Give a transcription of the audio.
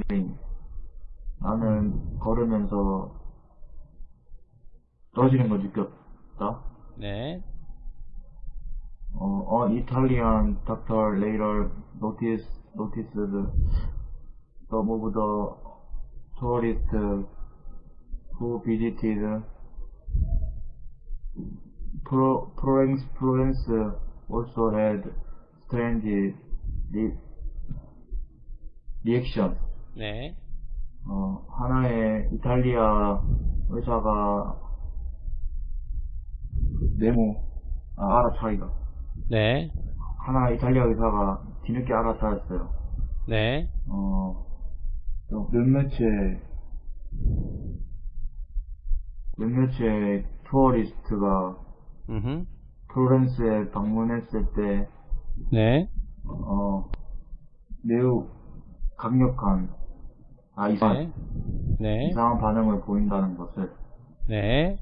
falling. 나는 걸으면서 떨어지는 걸 느꼈다. 네. 어, an Italian doctor later noticed, noticed some of the tourists who visited Pro, Florence, Florence also had strange re, reaction. 네. 어, 하나의 이탈리아 의사가 네모, 아, 알아차기가. 네. 하나 이탈리아 의사가 뒤늦게 알아차렸어요. 네. 어, 또 몇몇의, 몇몇의 투어리스트가 음흠. 플로렌스에 방문했을 때, 네. 어, 매우 강력한, 아, 이상, 네. 네. 이상한 반응을 보인다는 것을, 네.